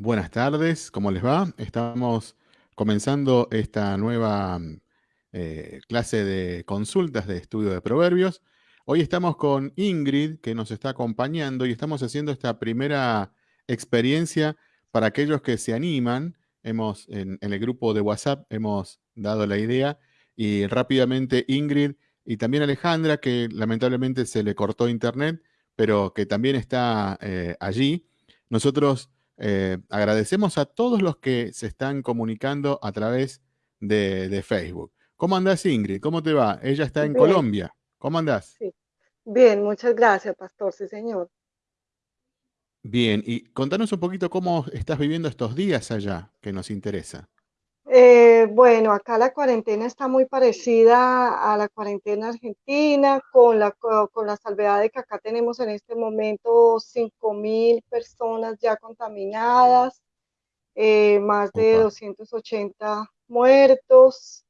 Buenas tardes, ¿cómo les va? Estamos comenzando esta nueva eh, clase de consultas de estudio de proverbios. Hoy estamos con Ingrid, que nos está acompañando, y estamos haciendo esta primera experiencia para aquellos que se animan. Hemos, en, el grupo de WhatsApp, hemos dado la idea y rápidamente Ingrid y también Alejandra, que lamentablemente se le cortó internet, pero que también está eh, allí. Nosotros eh, agradecemos a todos los que se están comunicando a través de, Facebook. ¿Cómo andás, Ingrid? ¿Cómo te va? Ella está en Colombia. ¿Cómo andás? Bien, muchas gracias, pastor. Sí, señor. Bien, y contanos un poquito cómo estás viviendo estos días allá, que nos interesa. Eh, bueno, acá la cuarentena está muy parecida a la cuarentena argentina, con la, con la salvedad de que acá tenemos en este momento 5.000 personas ya contaminadas, eh, más de 280 muertos.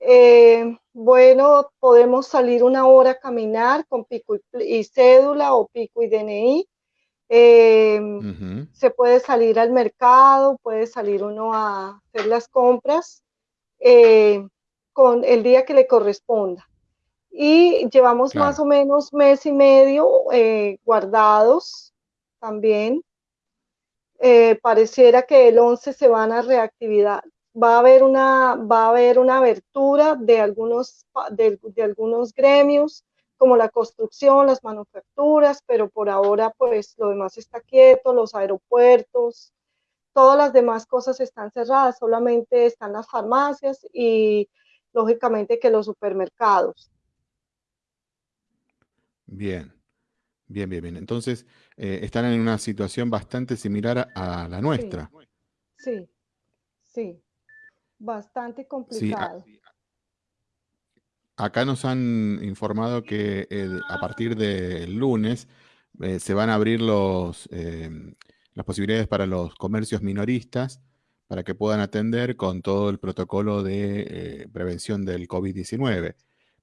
Eh, bueno, podemos salir una hora a caminar con pico y cédula o pico y DNI Em, se puede salir al mercado, puede salir uno a hacer las compras eh, con el día que le corresponda. Y llevamos más o menos mes y medio eh, guardados también. Eh, pareciera que el 11 se van a reactividad. Va a haber una, va a haber una abertura de algunos, de algunos gremios como la construcción, las manufacturas, pero por ahora pues lo demás está quieto, los aeropuertos, todas las demás cosas están cerradas, solamente están las farmacias y lógicamente que los supermercados. Bien, bien, bien, bien. Entonces, eh, están en una situación bastante similar a, la nuestra. Sí, sí, bastante complicado. Acá nos han informado que a partir del lunes eh, se van a abrir los, em, las posibilidades para los comercios minoristas para que puedan atender con todo el protocolo de eh, prevención del COVID-19.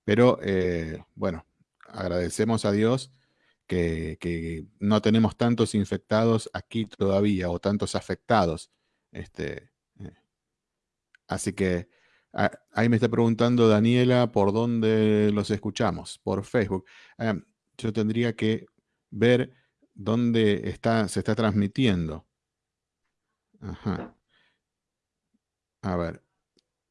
Pero eh, bueno, agradecemos a Dios que, que, no tenemos tantos infectados aquí todavía o tantos afectados. Este, así que ahí me está preguntando Daniela por dónde los escuchamos, por Facebook. Ah, yo tendría que ver dónde está, se está transmitiendo. Ajá. A ver,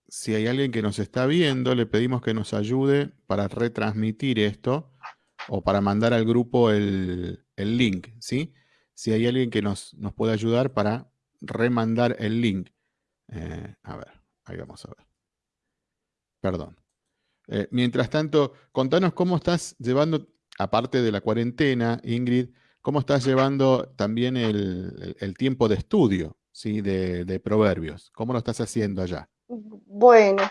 si hay alguien que nos está viendo, le pedimos que nos ayude para retransmitir esto o para mandar al grupo el, link, ¿sí? Si hay alguien que nos, nos puede ayudar para remandar el link. Eh, a ver, ahí vamos a ver. Perdón. Eh, mientras tanto, contanos cómo estás llevando, aparte de la cuarentena, Ingrid, cómo estás llevando también el, tiempo de estudio ¿sí? de, proverbios. ¿Cómo lo estás haciendo allá? Bueno,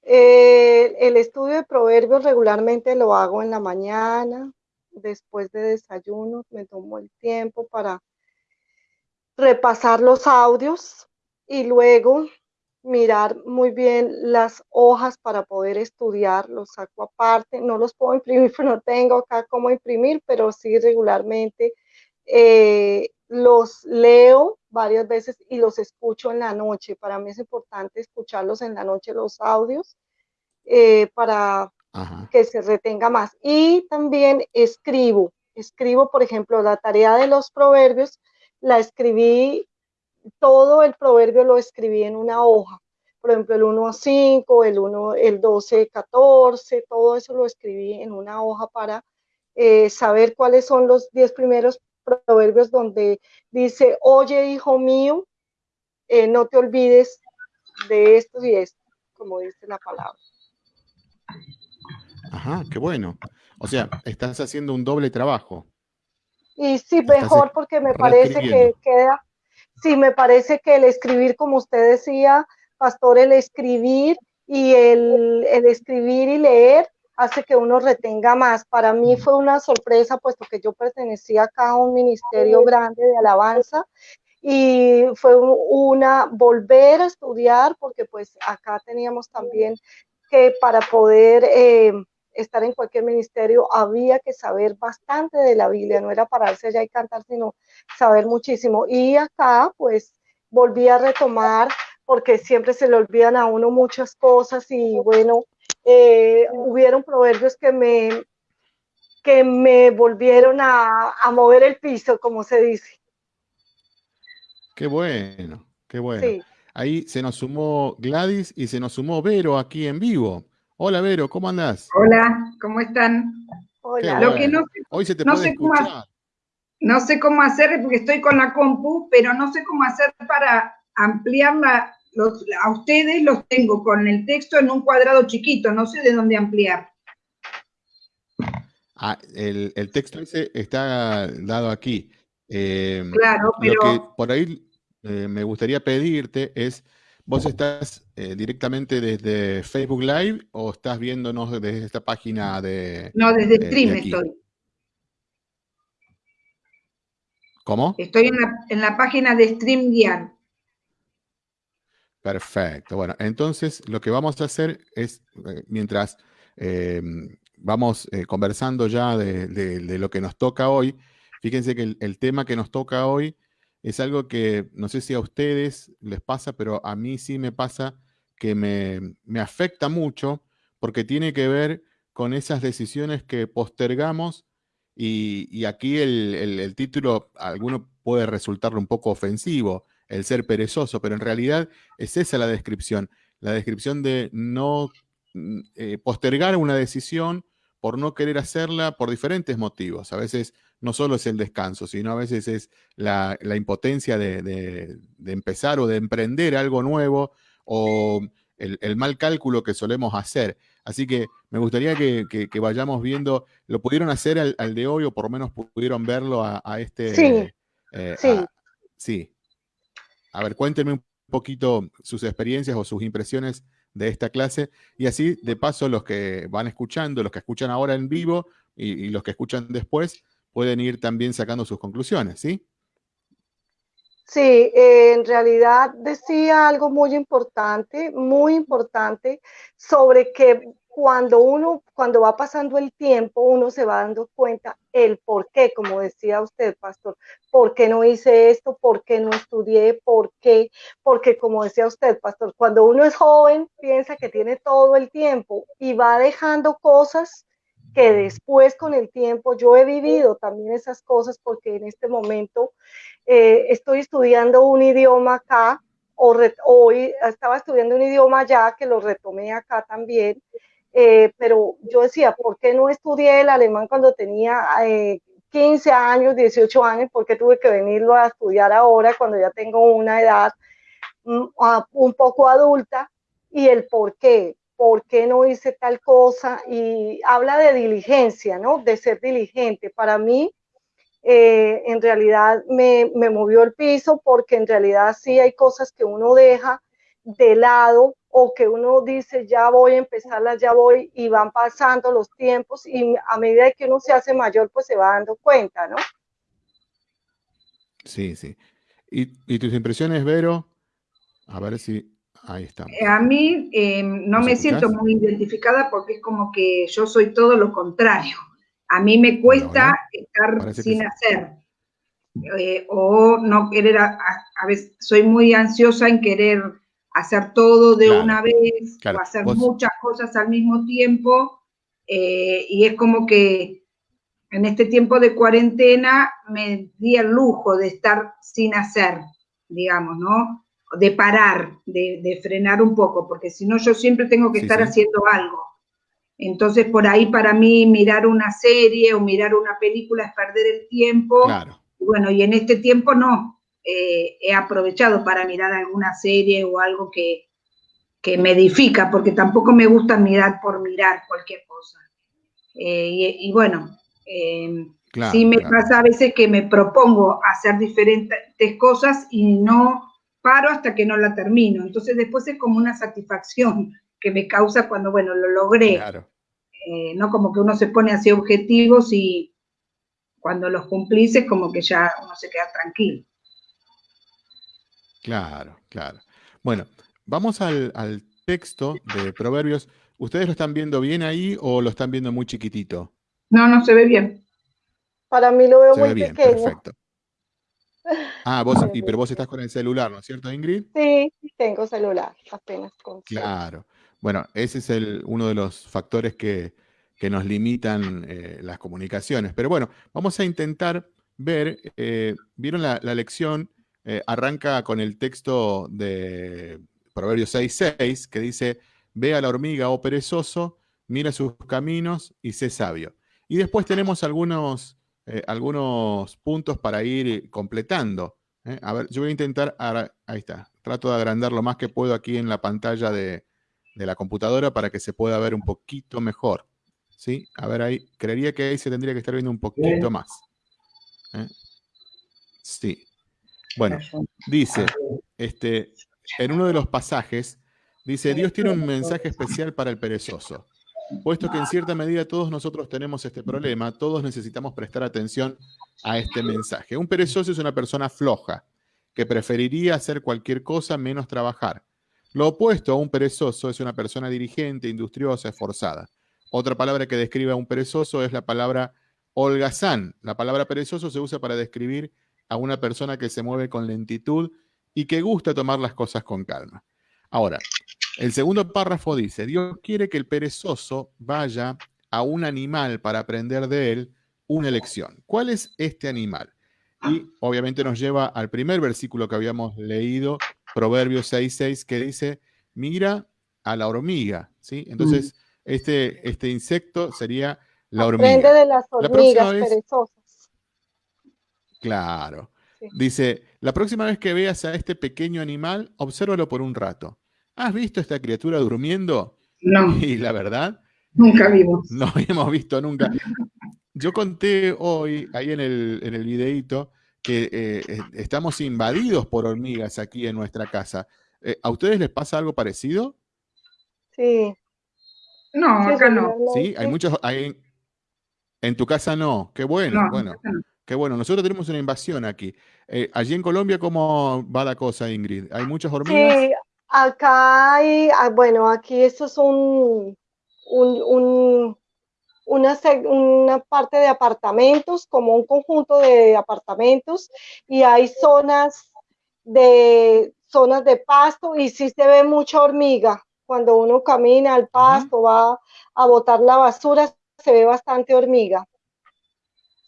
eh, el estudio de proverbios regularmente lo hago en la mañana, después de desayuno, me tomo el tiempo para repasar los audios y luego mirar muy bien las hojas para poder estudiar, los saco aparte, no los puedo imprimir, no tengo acá cómo imprimir, pero sí regularmente eh, los leo varias veces y los escucho en la noche. Para mí es importante escucharlos en la noche, los audios, eh, para que se retenga más. Y también escribo, escribo, por ejemplo, la tarea de los proverbios, la escribí todo el proverbio lo escribí en una hoja. Por ejemplo, el 1 a 5, el, 1, el 12, 14, todo eso lo escribí en una hoja para eh, saber cuáles son los 10 primeros proverbios donde dice, oye hijo mío, eh, no te olvides de esto y esto, como dice la palabra. Ajá, qué bueno. O sea, estás haciendo un doble trabajo. Y sí, mejor porque me parece que queda, sí, me parece que el escribir, como usted decía, Pastor, el escribir y el, escribir y leer hace que uno retenga más. Para mí fue una sorpresa, puesto que yo pertenecía acá a un ministerio grande de alabanza y fue una volver a estudiar, porque pues acá teníamos también que para poder eh, estar en cualquier ministerio había que saber bastante de la Biblia, no era pararse allá y cantar, sino saber muchísimo. Y acá, pues, volví a retomar porque siempre se le olvidan a uno muchas cosas y bueno, eh, hubieron proverbios que me, que me volvieron a, a, mover el piso, como se dice. Qué bueno, qué bueno. Ahí se nos sumó Gladys y se nos sumó Vero aquí en vivo. Hola Vero, ¿cómo andás? Hola, ¿cómo están? Hola. Lo que no, Hoy se te puede escuchar. no sé cómo hacer porque estoy con la compu, pero no sé cómo hacer para ampliarla a ustedes los tengo con el texto en un cuadrado chiquito, no sé de dónde ampliar. Ah, el, texto ese está dado aquí. Em, claro, pero... Lo que por ahí eh, me gustaría pedirte es, ¿vos estás eh, directamente desde Facebook Live o estás viéndonos desde esta página de... No, desde Stream estoy. ¿Cómo? Estoy en la, en la página de StreamYard. Perfecto. Bueno, entonces lo que vamos a hacer es, eh, mientras eh, vamos eh, conversando ya de, lo que nos toca hoy, fíjense que el, tema que nos toca hoy es algo que no sé si a ustedes les pasa, pero a mí sí me pasa que me, afecta mucho porque tiene que ver con esas decisiones que postergamos y, aquí el, el título alguno puede resultarle un poco ofensivo, el ser perezoso, pero en realidad es esa la descripción, la descripción de no mm, eh, postergar una decisión por no querer hacerla por diferentes motivos. A veces no solo es el descanso, sino a veces es la, impotencia de, empezar o de emprender algo nuevo o el, mal cálculo que solemos hacer. Así que me gustaría que, vayamos viendo, ¿lo pudieron hacer al, de hoy o por lo menos pudieron verlo a, este... Sí, eh, sí. sí. A ver, cuéntenme un poquito sus experiencias o sus impresiones de esta clase y así, de paso, los que van escuchando, los que escuchan ahora en vivo y, los que escuchan después, pueden ir también sacando sus conclusiones, ¿sí? Sí, eh, en realidad decía algo muy importante, muy importante, sobre que cuando uno, cuando va pasando el tiempo, uno se va dando cuenta el por qué, como decía usted, pastor, por qué no hice esto, por qué no estudié, por qué, porque como decía usted, pastor, cuando uno es joven, piensa que tiene todo el tiempo y va dejando cosas que después con el tiempo, yo he vivido también esas cosas porque en este momento eh, estoy estudiando un idioma acá, o hoy estaba estudiando un idioma allá que lo retomé acá también eh, pero yo decía, ¿por qué no estudié el alemán cuando tenía 15 eh, años, 18 años? ¿Por qué tuve que venirlo a estudiar ahora cuando ya tengo una edad mm, un poco adulta? Y el por qué, por qué no hice tal cosa. Y habla de diligencia, ¿no? De ser diligente. Para mí, eh, en realidad me, me movió el piso porque en realidad sí hay cosas que uno deja de lado o que uno dice, ya voy a empezarla, ya voy, y van pasando los tiempos y a medida que uno se hace mayor, pues se va dando cuenta, ¿no? Sí, sí. ¿Y, tus impresiones, Vero? A ver si ahí estamos. Eh, a mí eh, no me siento muy identificada porque es como que yo soy todo lo contrario. A mí me cuesta estar sin hacer. Eh, o no querer, a, veces soy muy ansiosa en querer hacer todo de una vez o hacer muchas cosas al mismo tiempo. Eh, y es como que en este tiempo de cuarentena me di el lujo de estar sin hacer, digamos, ¿no? De parar, de, frenar un poco, porque si no yo siempre tengo que estar haciendo algo. Entonces, por ahí para mí mirar una serie o mirar una película es perder el tiempo. Claro. Bueno, y en este tiempo no, eh, he aprovechado para mirar alguna serie o algo que, me edifica, porque tampoco me gusta mirar por mirar cualquier cosa. Eh, y, bueno, eh, sí me pasa a veces que me propongo hacer diferentes cosas y no paro hasta que no la termino. Entonces después es como una satisfacción que me causa cuando, bueno, lo logré. no como que uno se pone así objetivos y cuando los cumplís es como que ya uno se queda tranquilo. Claro, claro. Bueno, vamos al, texto de Proverbios. ¿Ustedes lo están viendo bien ahí o lo están viendo muy chiquitito? No, no se ve bien. Para mí lo veo muy bien, pequeño. Perfecto. Ah, vos, y, pero vos estás con el celular, ¿no es cierto, Ingrid? Sí, tengo celular, apenas con Claro. Bueno, ese es el, uno de los factores que, nos limitan eh, las comunicaciones. Pero bueno, vamos a intentar ver, eh, vieron la, lección, eh, arranca con el texto de Proverbios 6.6, que dice, ve a la hormiga, oh perezoso, mira sus caminos y sé sabio. Y después tenemos algunos, algunos puntos para ir completando. A ver, yo voy a intentar, ahí está, trato de agrandar lo más que puedo aquí en la pantalla de, de la computadora para que se pueda ver un poquito mejor. ¿Sí? A ver ahí, creería que ahí se tendría que estar viendo un poquito más. ¿eh? Sí. Bueno, dice, este, en uno de los pasajes, dice, Dios tiene un mensaje especial para el perezoso. Puesto que en cierta medida todos nosotros tenemos este problema, todos necesitamos prestar atención a este mensaje. Un perezoso es una persona floja, que preferiría hacer cualquier cosa menos trabajar. Lo opuesto a un perezoso es una persona dirigente, industriosa, esforzada. Otra palabra que describe a un perezoso es la palabra holgazán. La palabra perezoso se usa para describir a una persona que se mueve con lentitud y que gusta tomar las cosas con calma. Ahora, el segundo párrafo dice, Dios quiere que el perezoso vaya a un animal para aprender de él una lección. ¿Cuál es este animal? Y obviamente nos lleva al primer versículo que habíamos leído Proverbios 6.6 que dice, mira a la hormiga, ¿sí? Entonces, mm. este, este insecto sería la hormiga. Aprende de las hormigas perezosas. Claro. Dice, la próxima vez que veas a este pequeño animal, obsérvalo por un rato. ¿Has visto esta criatura durmiendo? No. Y la verdad... Nunca vimos. No hemos visto nunca. Yo conté hoy, ahí en el, en el videíto, que eh, estamos invadidos por hormigas aquí en nuestra casa. Eh, ¿A ustedes les pasa algo parecido? Sí. No, acá no. Sí, hay muchos... Hay, en tu casa no. Qué bueno, bueno. Qué bueno. Nosotros tenemos una invasión aquí. Eh, allí en Colombia, ¿cómo va la cosa, Ingrid? ¿Hay muchas hormigas? Sí, acá hay, ah, bueno, aquí esto es un, un una, una parte de apartamentos, como un conjunto de apartamentos, y hay zonas de, zonas de pasto y sí se ve mucha hormiga. Cuando uno camina al pasto, va a botar la basura, se ve bastante hormiga.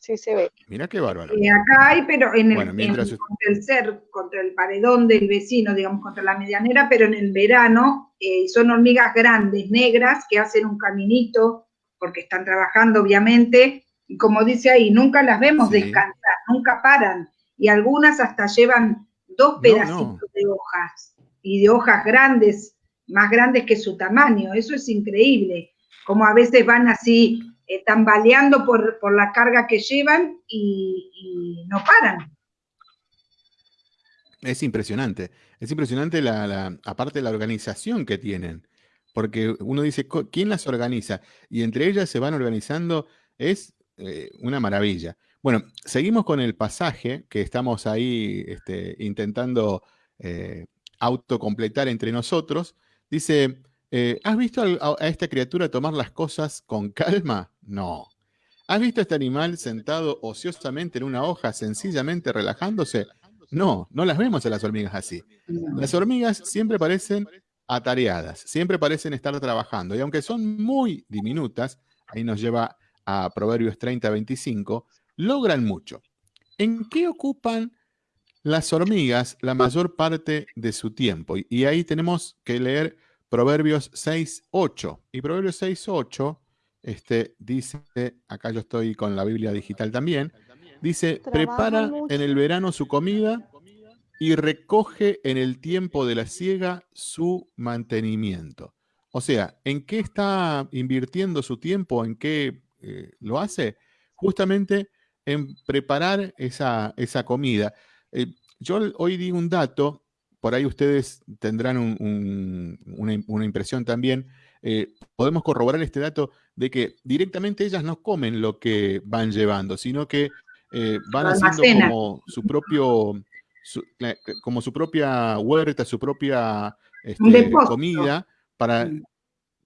Sí se ve. Mira qué bárbaro. Y acá hay, pero en el, contra el ser, contra el paredón del vecino, digamos, contra la medianera, pero en el verano eh, son hormigas grandes, negras, que hacen un caminito porque están trabajando obviamente, y como dice ahí, nunca las vemos descansar, nunca paran, y algunas hasta llevan dos pedacitos de hojas, y de hojas grandes, más grandes que su tamaño, eso es increíble, como a veces van así eh, tambaleando por, la carga que llevan y, no paran. Es impresionante, es impresionante la, aparte de la organización que tienen porque uno dice, ¿quién las organiza? Y entre ellas se van organizando, es eh, una maravilla. Bueno, seguimos con el pasaje que estamos ahí este, intentando eh, autocompletar entre nosotros. Dice, eh, ¿has visto a, a esta criatura tomar las cosas con calma? No. ¿Has visto a este animal sentado ociosamente en una hoja, sencillamente relajándose? No, no las vemos a las hormigas así. Las hormigas siempre parecen atareadas, siempre parecen estar trabajando y aunque son muy diminutas, ahí nos lleva a Proverbios 30-25, logran mucho. ¿En qué ocupan las hormigas la mayor parte de su tiempo? Y ahí tenemos que leer Proverbios 6-8. Y Proverbios 6-8 este, dice, acá yo estoy con la Biblia digital también, dice, prepara en el verano su comida y recoge en el tiempo de la siega su mantenimiento. O sea, ¿en qué está invirtiendo su tiempo? ¿En qué eh, lo hace? Justamente en preparar esa, esa comida. Eh, yo hoy di un dato, por ahí ustedes tendrán una, impresión también. Eh, podemos corroborar este dato de que directamente ellas no comen lo que van llevando, sino que van haciendo como su propio como su propia huerta, su propia este, comida, para, mm.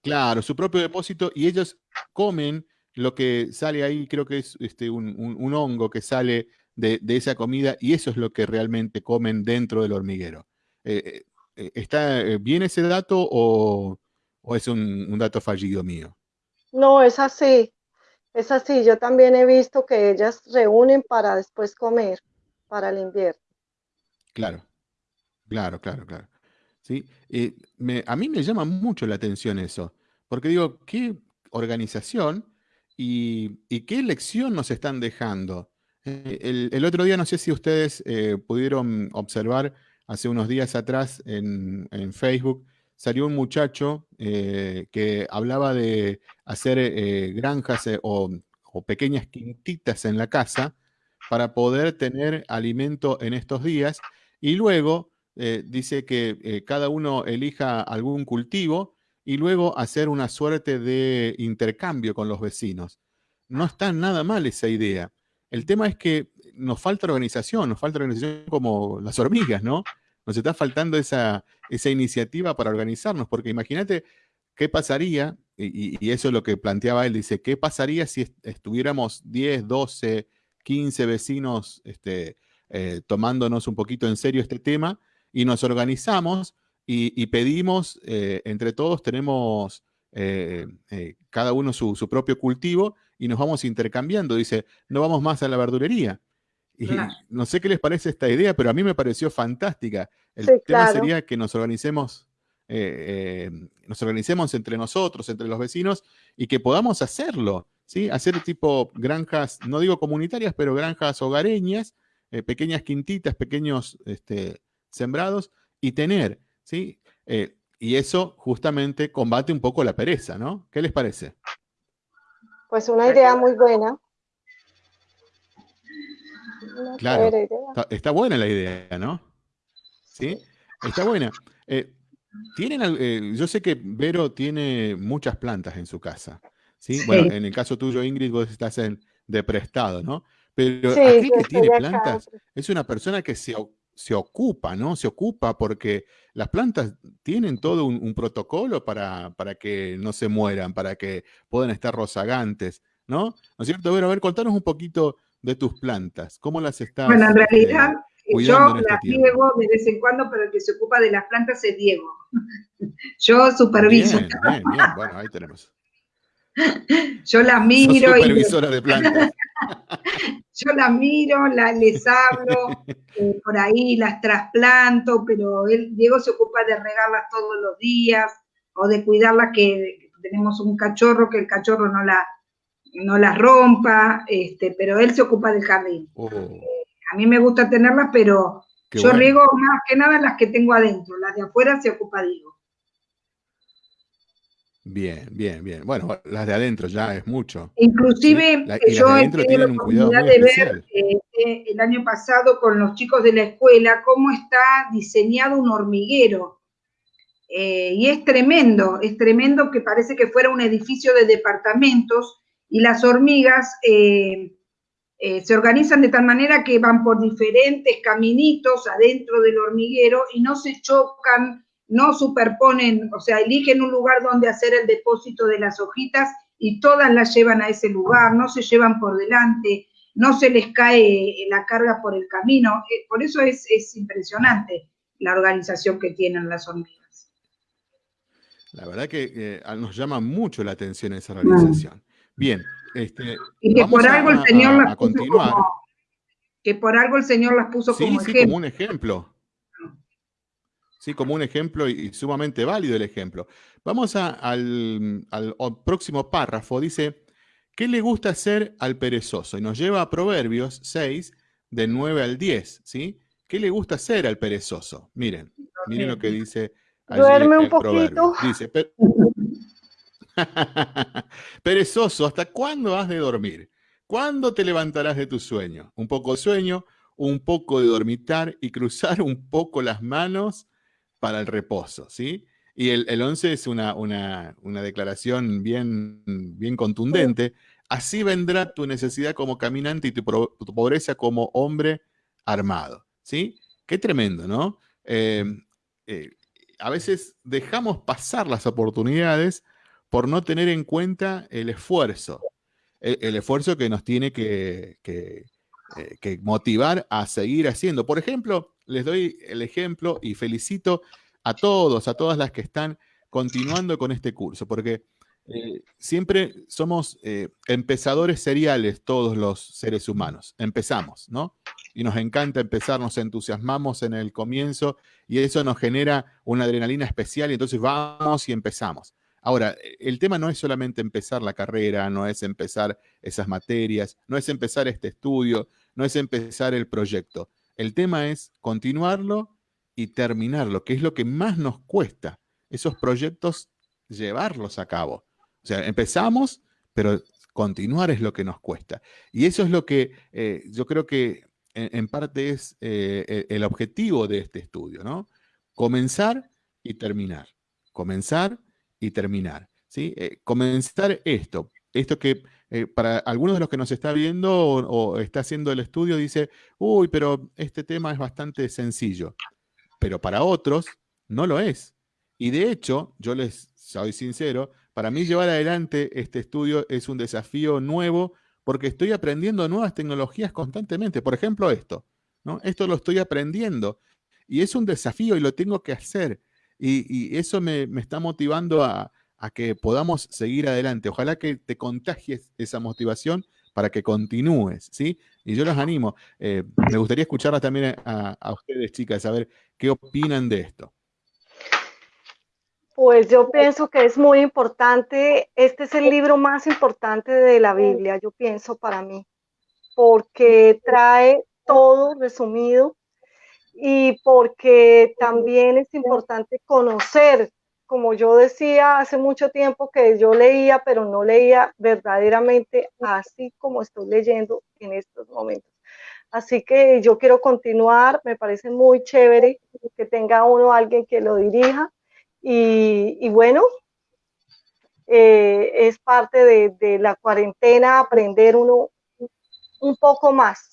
claro, su propio depósito, y ellos comen lo que sale ahí creo que es este, un, hongo que sale de, esa comida y eso es lo que realmente comen dentro del hormiguero. Eh, eh, ¿Está bien ese dato o, es un, dato fallido mío? No, es así. Es así. Yo también he visto que ellas reúnen para después comer, para el invierno. Claro, claro, claro, claro. ¿Sí? a mí me llama mucho la atención eso, porque digo, qué organización y, qué lección nos están dejando. Eh, el, otro día, no sé si ustedes eh, pudieron observar, hace unos días atrás en, Facebook, salió un muchacho eh, que hablaba de hacer granjas o, pequeñas quintitas en la casa para poder tener alimento en estos días y luego dice que cada uno elija algún cultivo y luego hacer una suerte de intercambio con los vecinos. No está nada mal esa idea. El tema es que nos falta organización, nos falta organización como las hormigas, ¿no? Nos está faltando esa, esa iniciativa para organizarnos, porque imagínate qué pasaría, y, eso es lo que planteaba él, dice, ¿qué pasaría si estuviéramos 10, 12, 15 vecinos este, eh, tomándonos un poquito en serio este tema y nos organizamos y, pedimos, eh, entre todos tenemos eh, cada uno su, propio cultivo y nos vamos intercambiando. Dice, no vamos más a la verdulería. Y no sé qué les parece esta idea, pero a mí me pareció fantástica. El tema sería que nos organicemos, nos organicemos entre nosotros, entre los vecinos, y que podamos hacerlo, ¿sí? Hacer tipo granjas, no digo comunitarias, pero granjas hogareñas, pequeñas quintitas, pequeños este, sembrados, y tener ¿sí? Eh, y eso justamente combate un poco la pereza, ¿no? ¿Qué les parece? Pues una idea muy buena. Claro, Está, buena la idea, ¿no? ¿Sí? Está buena. Eh, tienen, eh, yo sé que Vero tiene muchas plantas en su casa. ¿sí? Bueno, en el caso tuyo, Ingrid, vos estás en, de prestado, ¿no? Pero aquel que tiene plantas es una persona que se, se ocupa, ¿no? Se ocupa porque las plantas tienen todo un, protocolo para, para, que no se mueran, para que puedan estar rozagantes, ¿no? ¿No es cierto? A ver, a ver, contanos un poquito de tus plantas. ¿Cómo las estás Bueno, en realidad este, yo este las riego de vez en cuando, pero el que se ocupa de las plantas es Diego. yo superviso. Bien, bien, bien. Bueno, ahí tenemos. Yo las miro. supervisora de plantas. yo las miro, les hablo, eh, por ahí las trasplanto, pero él, Diego se ocupa de regarlas todos los días o de cuidarlas que tenemos un cachorro, que el cachorro no la no las rompa, este, pero él se ocupa del jardín. Oh. a mí me gusta tenerlas, pero yo riego más que nada las que tengo adentro, las de afuera se ocupa Diego. Bien, bien, bien. Bueno, las de adentro ya es mucho. Inclusive yo he tenido la oportunidad de ver eh, el año pasado con los chicos de la escuela cómo está diseñado un hormiguero. Eh, y es tremendo, es tremendo que parece que fuera un edificio de departamentos y las hormigas eh, se organizan de tal manera que van por diferentes caminitos adentro del hormiguero y no se chocan no superponen, o sea, eligen un lugar donde hacer el depósito de las hojitas y todas las llevan a ese lugar, no se llevan por delante, no se les cae la carga por el camino. Eh, por eso es, impresionante la organización que tienen las hormigas. La verdad que nos llama mucho la atención esa organización. Bien, este, y que por algo el Señor las puso como, que por algo el Señor las puso como sí, como un ejemplo. ¿sí? como un ejemplo y, sumamente válido el ejemplo. Vamos al, próximo párrafo. Dice, ¿qué le gusta hacer al perezoso? Y nos lleva a Proverbios 6, de 9 al 10. ¿sí? ¿Qué le gusta hacer al perezoso? Miren, miren lo que dice. Duerme un poquito. Dice, perezoso, ¿hasta cuándo has de dormir? ¿Cuándo te levantarás de tu sueño? Un poco de sueño, un poco de dormitar y cruzar un poco las manos para el reposo, ¿sí? Y el, el 11 es una, una, declaración bien, bien contundente. Así vendrá tu necesidad como caminante y tu, pobreza como hombre armado, ¿sí? Qué tremendo, ¿no? Em, eh, a veces dejamos pasar las oportunidades por no tener en cuenta el esfuerzo. el, esfuerzo que nos tiene que, que, motivar a seguir haciendo. Por ejemplo, les doy el ejemplo y felicito a todos, a todas las que están continuando con este curso, porque eh, siempre somos eh, empezadores seriales todos los seres humanos. Empezamos, ¿no? Y nos encanta empezar, nos entusiasmamos en el comienzo y eso nos genera una adrenalina especial y entonces vamos y empezamos. Ahora, el tema no es solamente empezar la carrera, no es empezar esas materias, no es empezar este estudio, no es empezar el proyecto. El tema es continuarlo y terminarlo, que es lo que más nos cuesta, esos proyectos, llevarlos a cabo. O sea, empezamos, pero continuar es lo que nos cuesta. Y eso es lo que eh, yo creo que en, parte es eh, e, el objetivo de este estudio, ¿no? Comenzar y terminar. Comenzar y terminar. ¿sí? Eh, comenzar esto. Esto que para algunos de los que nos está viendo o, está haciendo el estudio dice, uy, pero este tema es bastante sencillo. Pero para otros no lo es. Y de hecho, yo les soy sincero, para mí llevar adelante este estudio es un desafío nuevo porque estoy aprendiendo nuevas tecnologías constantemente. Por ejemplo, esto. ¿no? Esto lo estoy aprendiendo y es un desafío y lo tengo que hacer. Y, eso me, está motivando a, que podamos seguir adelante. Ojalá que te contagies esa motivación para que continúes, ¿sí? Y yo los animo. Eh, me gustaría escucharla también a, a ustedes, chicas, a ver qué opinan de esto. Pues yo pienso que es muy importante, este es el libro más importante de la Biblia, yo pienso para mí, porque trae todo resumido y porque también es importante conocer, como yo decía hace mucho tiempo que yo leía, pero no leía verdaderamente así como estoy leyendo en estos momentos. Así que yo quiero continuar, me parece muy chévere que tenga uno alguien que lo dirija y, bueno, eh, es parte de, la cuarentena aprender uno un poco más.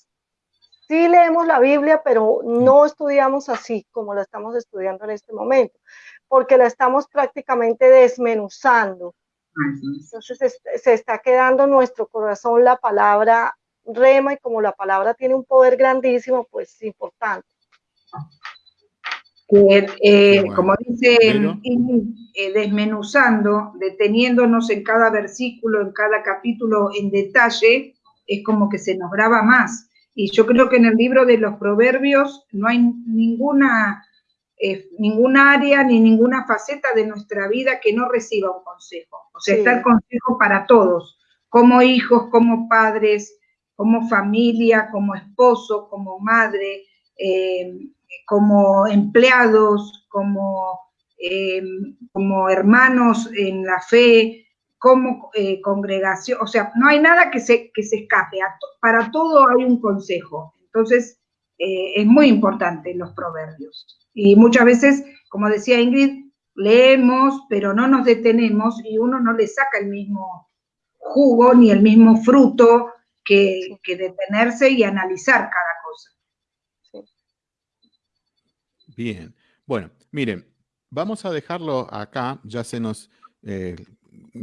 Sí leemos la Biblia, pero no estudiamos así como la estamos estudiando en este momento, porque la estamos prácticamente desmenuzando. Entonces se está quedando en nuestro corazón la palabra rema y como la palabra tiene un poder grandísimo, pues es importante eh, como dice, eh, desmenuzando, deteniéndonos en cada versículo, en cada capítulo en detalle, es como que se nos graba más. Y yo creo que en el libro de los proverbios no hay ninguna, eh, ninguna área ni ninguna faceta de nuestra vida que no reciba un consejo. O sea, está el consejo para todos, como hijos, como padres, como familia, como esposo, como madre, como empleados, como, eh, como hermanos en la fe, como eh, congregación, o sea, no hay nada que se, que se escape, para todo hay un consejo. Entonces, eh, es muy importante los proverbios. Y muchas veces, como decía Ingrid, leemos, pero no nos detenemos y uno no le saca el mismo jugo ni el mismo fruto que, que detenerse y analizar cada Bien. Bueno, miren, vamos a dejarlo acá. Ya se nos, eh,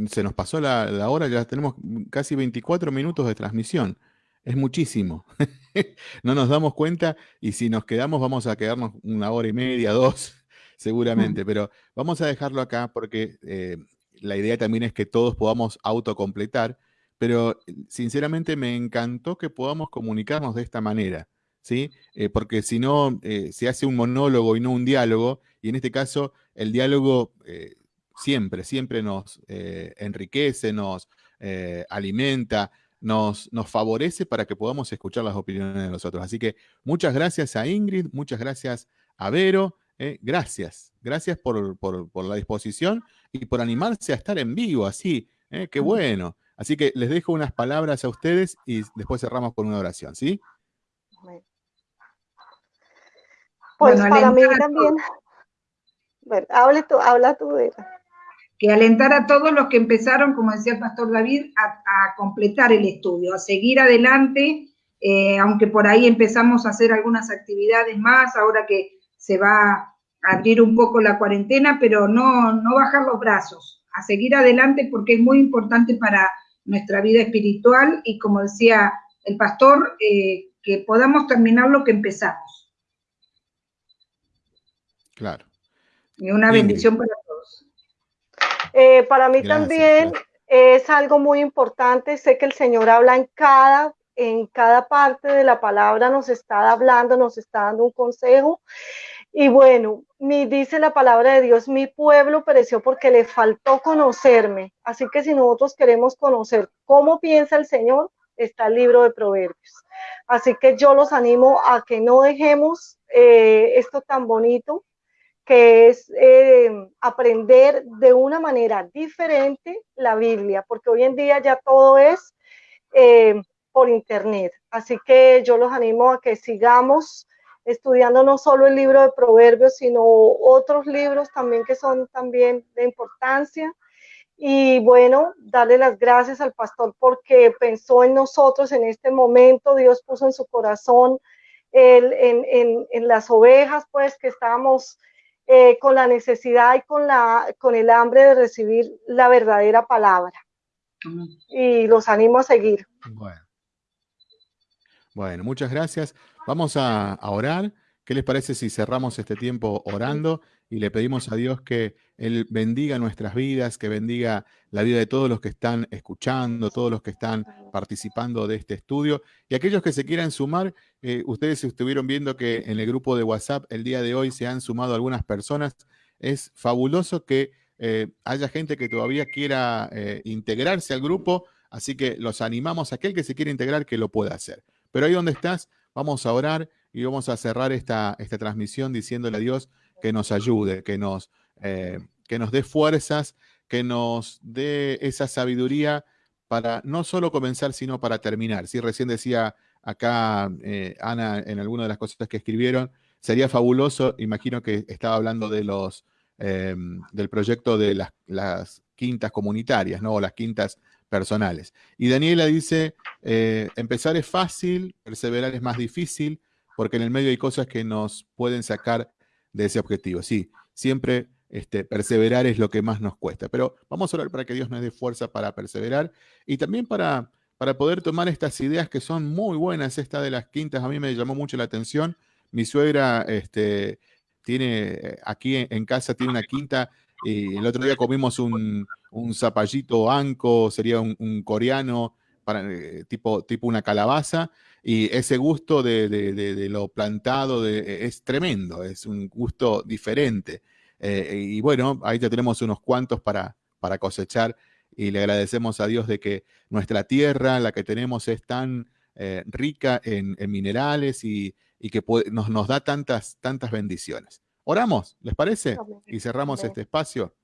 se nos pasó la, hora, ya tenemos casi 24 minutos de transmisión. Es muchísimo. no nos damos cuenta y si nos quedamos vamos a quedarnos una hora y media, dos, seguramente. Pero vamos a dejarlo acá porque eh, la idea también es que todos podamos autocompletar. Pero sinceramente me encantó que podamos comunicarnos de esta manera. ¿sí? Eh, porque si no, eh, se hace un monólogo y no un diálogo, y en este caso el diálogo siempre, siempre nos enriquece, nos alimenta, nos, nos favorece para que podamos escuchar las opiniones de los otros. Así que muchas gracias a Ingrid, muchas gracias a Vero, gracias, gracias por, por, la disposición y por animarse a estar en vivo, así, qué bueno. Así que les dejo unas palabras a ustedes y después cerramos con una oración, ¿sí? Pues para mí también. Bueno, hable tú, habla tú de Que alentar a todos los que empezaron, como decía el pastor David, a, completar el estudio, a seguir adelante, eh, aunque por ahí empezamos a hacer algunas actividades más, ahora que se va a abrir un poco la cuarentena, pero no, no bajar los brazos, a seguir adelante porque es muy importante para nuestra vida espiritual y como decía el pastor, eh, que podamos terminar lo que empezamos. Claro. Y una bendición para todos. Eh, para mí también es algo muy importante. Sé que el Señor habla en cada, en cada parte de la palabra, nos está hablando, nos está dando un consejo. Y bueno, mi, dice la palabra de Dios, mi pueblo pereció porque le faltó conocerme. Así que si nosotros queremos conocer cómo piensa el Señor, está el libro de Proverbios. Así que yo los animo a que no dejemos eh, esto tan bonito, que es eh, aprender de una manera diferente la Biblia, porque hoy en día ya todo es eh, por internet. Así que yo los animo a que sigamos estudiando no solo el libro de Proverbios, sino otros libros también que son también de importancia. Y bueno, darle las gracias al pastor porque pensó en nosotros en este momento, Dios puso en su corazón en, las ovejas, pues que estábamos eh, con la necesidad y con, la, con el hambre de recibir la verdadera palabra. Y los animo a seguir. Bueno. Bueno, muchas gracias. Vamos a, orar. ¿Qué les parece si cerramos este tiempo orando y le pedimos a Dios que Él bendiga nuestras vidas, que bendiga la vida de todos los que están escuchando, todos los que están participando de este estudio y aquellos que se quieran sumar? Eh, ustedes estuvieron viendo que en el grupo de WhatsApp el día de hoy se han sumado algunas personas. Es fabuloso que eh, haya gente que todavía quiera eh, integrarse al grupo, así que los animamos a aquel que se quiera integrar que lo pueda hacer. Pero ahí donde estás, Vamos a orar y vamos a cerrar esta, esta transmisión diciéndole a Dios que nos ayude, que nos, eh, que nos dé fuerzas, que nos dé esa sabiduría para no solo comenzar, sino para terminar. Si recién decía acá eh, Ana en alguna de las cosas que escribieron, sería fabuloso, imagino que estaba hablando de los, em, del proyecto de las, quintas comunitarias, ¿no? O las quintas personales. Y Daniela dice, eh, empezar es fácil, perseverar es más difícil, porque en el medio hay cosas que nos pueden sacar de ese objetivo. Sí, siempre este, perseverar es lo que más nos cuesta, pero vamos a orar para que Dios nos dé fuerza para perseverar y también para, para poder tomar estas ideas que son muy buenas. Esta de las quintas a mí me llamó mucho la atención. Mi suegra este, tiene aquí en casa, tiene una quinta y el otro día comimos un, un zapallito anco, sería un, coreano, para, eh, tipo, tipo una calabaza, y ese gusto de, lo plantado e, es tremendo, es un gusto diferente. Eh, y bueno, ahí ya tenemos unos cuantos para, para cosechar y le agradecemos a Dios de que nuestra tierra, la que tenemos, es tan eh, rica en, minerales y, que nos, nos, da tantas, tantas bendiciones. Oramos, ¿les parece? Y cerramos este espacio.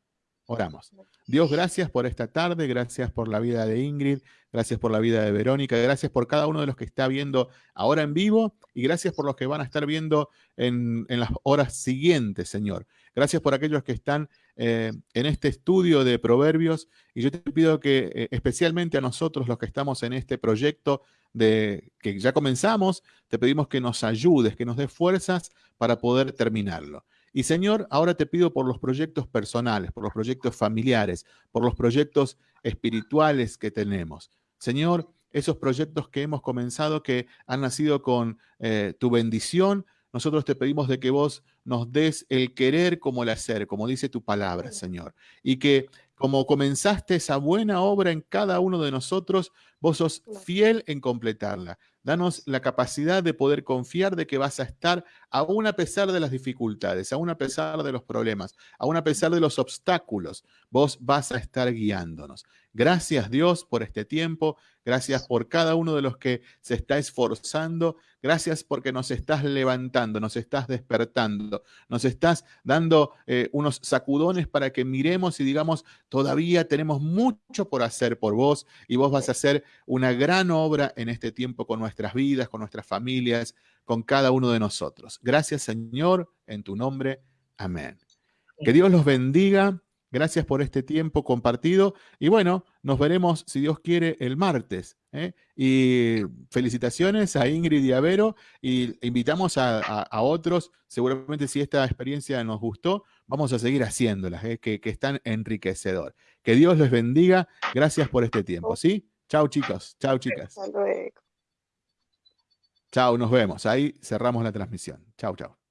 Oramos. Dios, gracias por esta tarde, gracias por la vida de Ingrid, gracias por la vida de Verónica, gracias por cada uno de los que está viendo ahora en vivo y gracias por los que van a estar viendo en, las horas siguientes, Señor. Gracias por aquellos que están eh, en este estudio de proverbios y yo te pido que eh, especialmente a nosotros los que estamos en este proyecto de que ya comenzamos, te pedimos que nos ayudes, que nos des fuerzas para poder terminarlo. Y Señor, ahora te pido por los proyectos personales, por los proyectos familiares, por los proyectos espirituales que tenemos. Señor, esos proyectos que hemos comenzado, que han nacido con eh, tu bendición, nosotros te pedimos de que vos nos des el querer como el hacer, como dice tu palabra, Señor. Y que como comenzaste esa buena obra en cada uno de nosotros, vos sos fiel en completarla. Danos la capacidad de poder confiar de que vas a estar aún a pesar de las dificultades, aún a pesar de los problemas, aún a pesar de los obstáculos, vos vas a estar guiándonos. Gracias Dios por este tiempo, gracias por cada uno de los que se está esforzando, gracias porque nos estás levantando, nos estás despertando, nos estás dando eh, unos sacudones para que miremos y digamos, todavía tenemos mucho por hacer por vos y vos vas a hacer una gran obra en este tiempo con nuestras vidas, con nuestras familias, con cada uno de nosotros. Gracias Señor, en tu nombre. Amén. Que Dios los bendiga. Gracias por este tiempo compartido. Y bueno, nos veremos, si Dios quiere, el martes. ¿eh? Y felicitaciones a Ingrid y a Vero. Y invitamos a, otros. Seguramente si esta experiencia nos gustó, vamos a seguir haciéndolas, ¿eh? que, que están enriquecedor. Que Dios les bendiga. Gracias por este tiempo. ¿sí? Chao chicos, chao chicas. Hasta luego. Chao, nos vemos. Ahí cerramos la transmisión. Chao, chao.